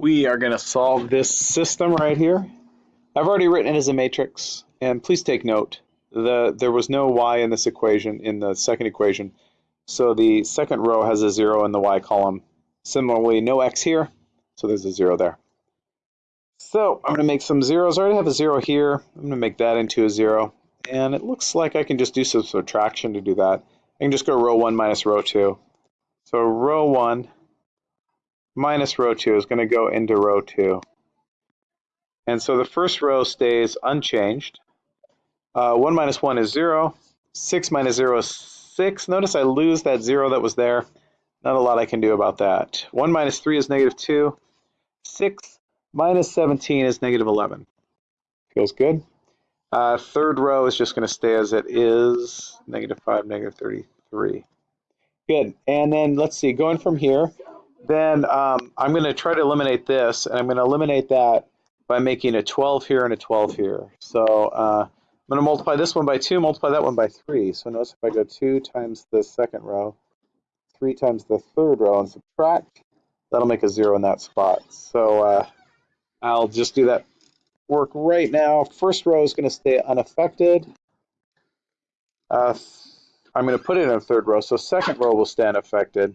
we are going to solve this system right here. I've already written it as a matrix, and please take note, the there was no y in this equation, in the second equation, so the second row has a zero in the y column. Similarly, no x here, so there's a zero there. So I'm going to make some zeros. I already have a zero here. I'm going to make that into a zero. And it looks like I can just do some subtraction to do that. I can just go row 1 minus row 2. So row 1 minus row 2 is going to go into row 2. And so the first row stays unchanged. Uh, 1 minus 1 is 0. 6 minus 0 is 6. Notice I lose that 0 that was there. Not a lot I can do about that. 1 minus 3 is negative 2. 6 minus 17 is negative 11. Feels good. Uh, third row is just going to stay as it is, negative 5, negative 33. Good. And then let's see, going from here, then um, I'm going to try to eliminate this, and I'm going to eliminate that by making a 12 here and a 12 here. So uh, I'm going to multiply this one by 2, multiply that one by 3. So notice if I go 2 times the second row, 3 times the third row, and subtract, that'll make a 0 in that spot. So uh, I'll just do that work right now. First row is going to stay unaffected. Uh, I'm going to put it in a third row, so second row will stay unaffected.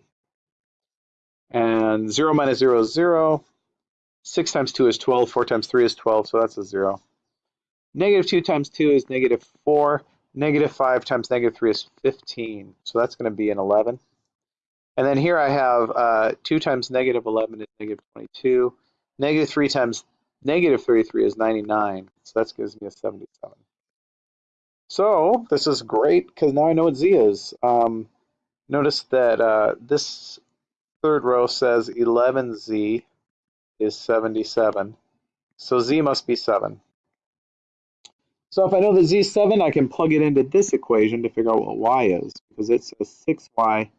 And 0 minus 0 is 0. 6 times 2 is 12. 4 times 3 is 12, so that's a 0. Negative 2 times 2 is negative 4. Negative 5 times negative 3 is 15, so that's going to be an 11. And then here I have uh, 2 times negative 11 is negative 22. Negative 3 times negative 33 is 99, so that gives me a 77. So this is great because now I know what z is. Um, notice that uh, this third row says 11z is 77. So z must be 7. So if I know that z is 7, I can plug it into this equation to figure out what y is. Because it says 6y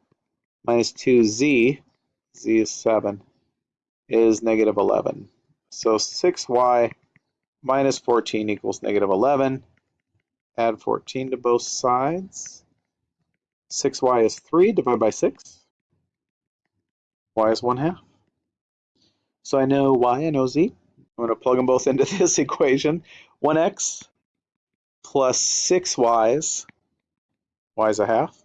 minus 2z, z is 7, is negative 11. So 6y minus 14 equals negative 11. Add 14 to both sides. 6y is 3 divided by 6. Y is 1 half. So I know y, I know z. I'm going to plug them both into this equation. 1x plus 6y's, y is a half,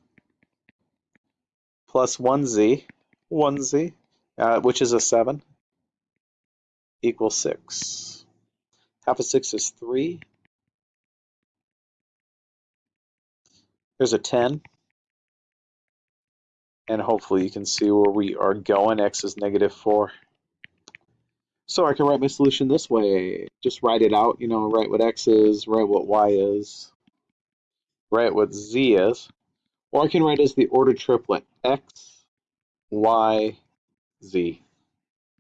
plus 1z, 1z, uh, which is a 7, equals 6. Half of 6 is 3. Here's a 10. And hopefully you can see where we are going. x is negative 4. So I can write my solution this way. Just write it out, you know, write what x is, write what y is, write what z is. Or I can write as the ordered triplet, x, y, z.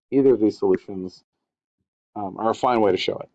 Either of these solutions um, are a fine way to show it.